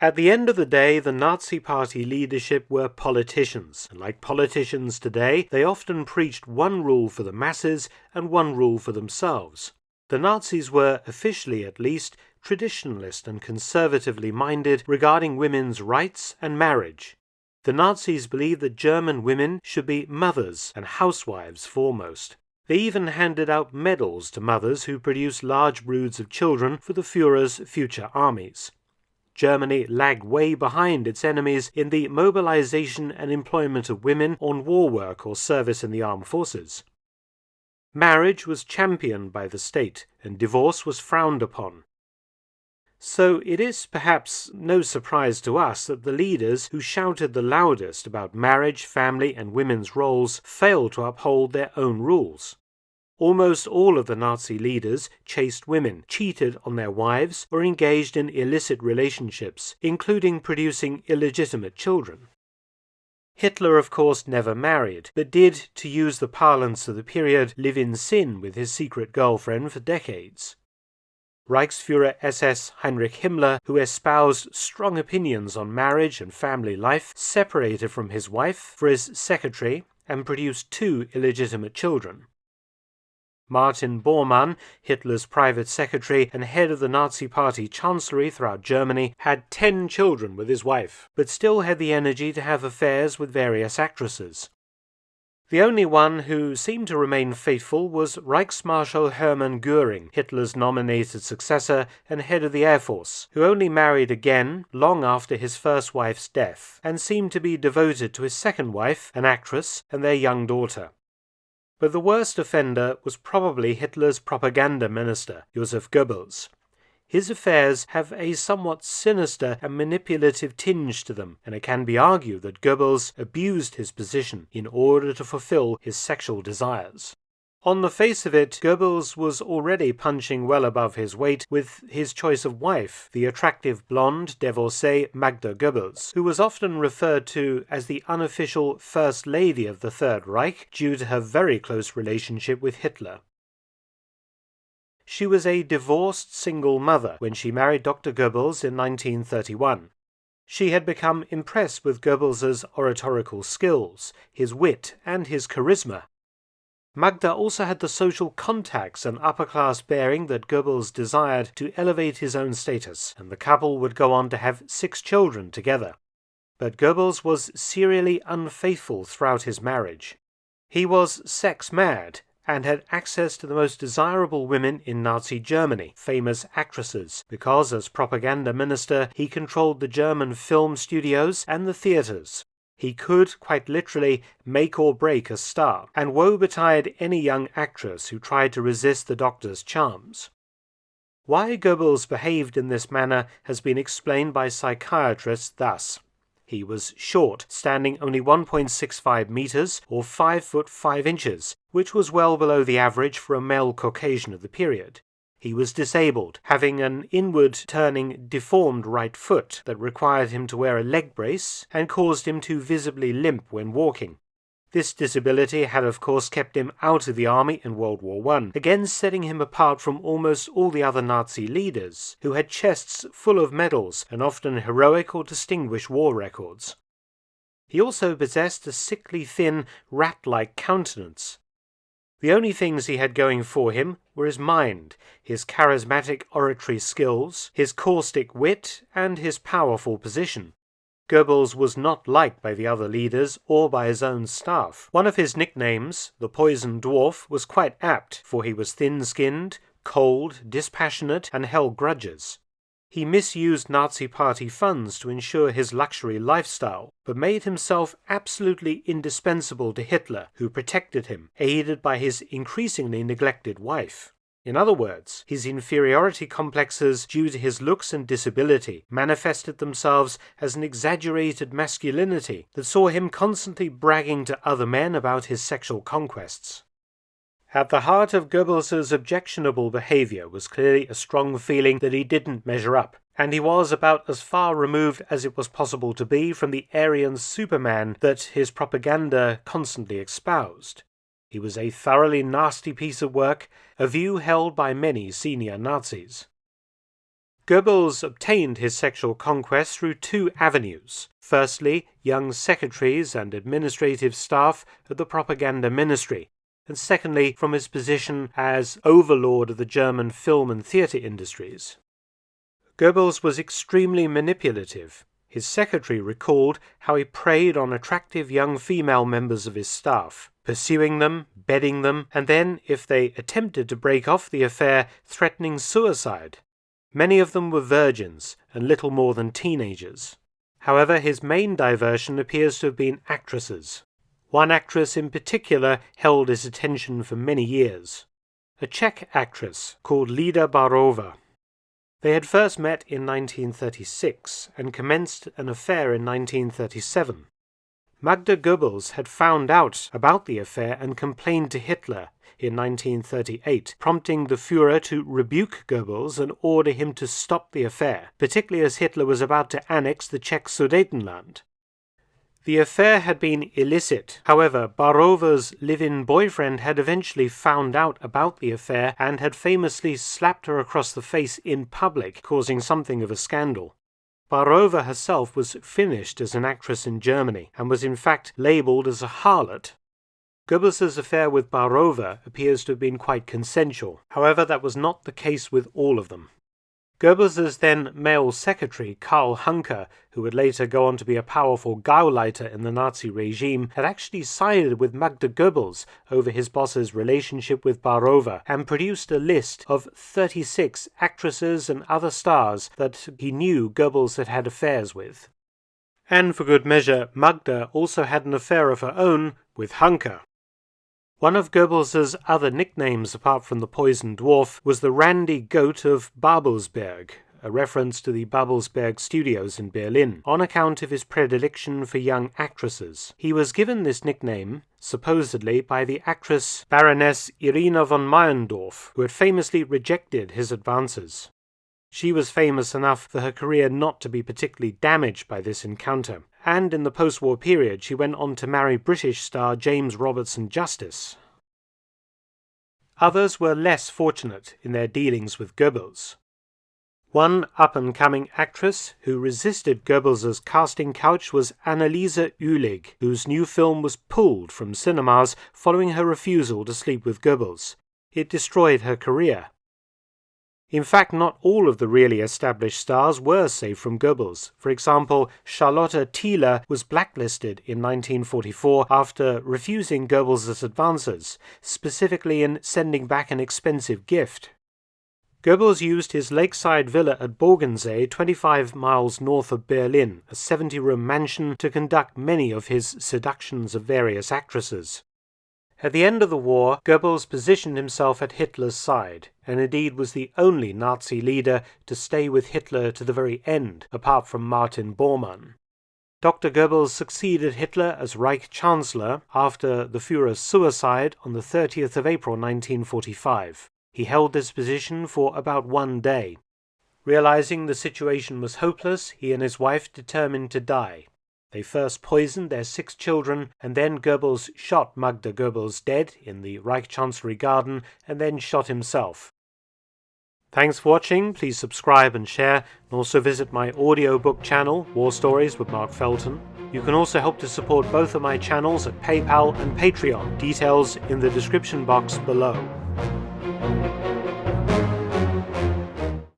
At the end of the day, the Nazi Party leadership were politicians, and like politicians today, they often preached one rule for the masses and one rule for themselves. The Nazis were, officially at least, traditionalist and conservatively minded regarding women's rights and marriage. The Nazis believed that German women should be mothers and housewives foremost. They even handed out medals to mothers who produced large broods of children for the Fuhrer's future armies. Germany lagged way behind its enemies in the mobilization and employment of women on war work or service in the armed forces. Marriage was championed by the state, and divorce was frowned upon. So it is perhaps no surprise to us that the leaders who shouted the loudest about marriage, family, and women's roles failed to uphold their own rules. Almost all of the Nazi leaders chased women, cheated on their wives, or engaged in illicit relationships, including producing illegitimate children. Hitler, of course, never married, but did, to use the parlance of the period, live in sin with his secret girlfriend for decades. Reichsfuhrer SS Heinrich Himmler, who espoused strong opinions on marriage and family life, separated from his wife for his secretary and produced two illegitimate children. Martin Bormann, Hitler's private secretary and head of the Nazi Party chancellery throughout Germany, had ten children with his wife, but still had the energy to have affairs with various actresses. The only one who seemed to remain faithful was Reichsmarschall Hermann Goering, Hitler's nominated successor and head of the Air Force, who only married again long after his first wife's death, and seemed to be devoted to his second wife, an actress, and their young daughter. But the worst offender was probably Hitler's propaganda minister, Joseph Goebbels. His affairs have a somewhat sinister and manipulative tinge to them, and it can be argued that Goebbels abused his position in order to fulfill his sexual desires. On the face of it, Goebbels was already punching well above his weight with his choice of wife, the attractive blonde divorcee Magda Goebbels, who was often referred to as the unofficial First Lady of the Third Reich due to her very close relationship with Hitler. She was a divorced single mother when she married Dr. Goebbels in 1931. She had become impressed with Goebbels's oratorical skills, his wit, and his charisma, Magda also had the social contacts and upper class bearing that Goebbels desired to elevate his own status, and the couple would go on to have six children together. But Goebbels was serially unfaithful throughout his marriage. He was sex mad and had access to the most desirable women in Nazi Germany, famous actresses, because as propaganda minister he controlled the German film studios and the theatres, he could, quite literally, make or break a star, and woe betide any young actress who tried to resist the doctor's charms. Why Goebbels behaved in this manner has been explained by psychiatrists thus. He was short, standing only 1.65 meters or 5 foot 5 inches, which was well below the average for a male Caucasian of the period. He was disabled, having an inward turning deformed right foot that required him to wear a leg brace and caused him to visibly limp when walking. This disability had of course kept him out of the army in World War I, again setting him apart from almost all the other Nazi leaders, who had chests full of medals and often heroic or distinguished war records. He also possessed a sickly thin, rat-like countenance, the only things he had going for him were his mind, his charismatic oratory skills, his caustic wit, and his powerful position. Goebbels was not liked by the other leaders or by his own staff. One of his nicknames, the Poison Dwarf, was quite apt, for he was thin skinned, cold, dispassionate, and held grudges. He misused Nazi Party funds to ensure his luxury lifestyle, but made himself absolutely indispensable to Hitler, who protected him, aided by his increasingly neglected wife. In other words, his inferiority complexes due to his looks and disability manifested themselves as an exaggerated masculinity that saw him constantly bragging to other men about his sexual conquests. At the heart of Goebbels's objectionable behavior was clearly a strong feeling that he didn't measure up, and he was about as far removed as it was possible to be from the Aryan Superman that his propaganda constantly espoused. He was a thoroughly nasty piece of work, a view held by many senior Nazis. Goebbels obtained his sexual conquest through two avenues. Firstly, young secretaries and administrative staff at the propaganda ministry, and secondly, from his position as overlord of the German film and theatre industries. Goebbels was extremely manipulative. His secretary recalled how he preyed on attractive young female members of his staff, pursuing them, bedding them, and then, if they attempted to break off the affair, threatening suicide. Many of them were virgins and little more than teenagers. However, his main diversion appears to have been actresses. One actress in particular held his attention for many years. A Czech actress called Lida Barova. They had first met in 1936 and commenced an affair in 1937. Magda Goebbels had found out about the affair and complained to Hitler in 1938, prompting the Fuhrer to rebuke Goebbels and order him to stop the affair, particularly as Hitler was about to annex the Czech Sudetenland. The affair had been illicit. However, Barova's live-in boyfriend had eventually found out about the affair and had famously slapped her across the face in public, causing something of a scandal. Barova herself was finished as an actress in Germany and was in fact labelled as a harlot. Goebbels' affair with Barova appears to have been quite consensual. However, that was not the case with all of them. Goebbels' then male secretary, Karl Hanke, who would later go on to be a powerful Gauleiter in the Nazi regime, had actually sided with Magda Goebbels over his boss's relationship with Barova and produced a list of 36 actresses and other stars that he knew Goebbels had had affairs with. And for good measure, Magda also had an affair of her own with Hanke. One of Goebbels' other nicknames, apart from the poison dwarf, was the Randy Goat of Babelsberg, a reference to the Babelsberg studios in Berlin, on account of his predilection for young actresses. He was given this nickname, supposedly, by the actress Baroness Irina von Meyendorff, who had famously rejected his advances. She was famous enough for her career not to be particularly damaged by this encounter, and in the post war period she went on to marry British star James Robertson Justice. Others were less fortunate in their dealings with Goebbels. One up and coming actress who resisted Goebbels' casting couch was Anneliese Uhlig, whose new film was pulled from cinemas following her refusal to sleep with Goebbels. It destroyed her career. In fact, not all of the really established stars were safe from Goebbels. For example, Charlotte Thiele was blacklisted in 1944 after refusing Goebbels' advances, specifically in sending back an expensive gift. Goebbels used his lakeside villa at Bogensee, 25 miles north of Berlin, a 70 room mansion, to conduct many of his seductions of various actresses. At the end of the war, Goebbels positioned himself at Hitler's side, and indeed was the only Nazi leader to stay with Hitler to the very end, apart from Martin Bormann. Dr. Goebbels succeeded Hitler as Reich Chancellor after the Fuhrer's suicide on the 30th of April 1945. He held this position for about one day. Realizing the situation was hopeless, he and his wife determined to die. They first poisoned their six children, and then Goebbels shot Magda Goebbels dead in the Reich Chancellery garden, and then shot himself. Thanks for watching, please subscribe and share, and also visit my audiobook channel, War Stories with Mark Felton. You can also help to support both of my channels at PayPal and Patreon, details in the description box below.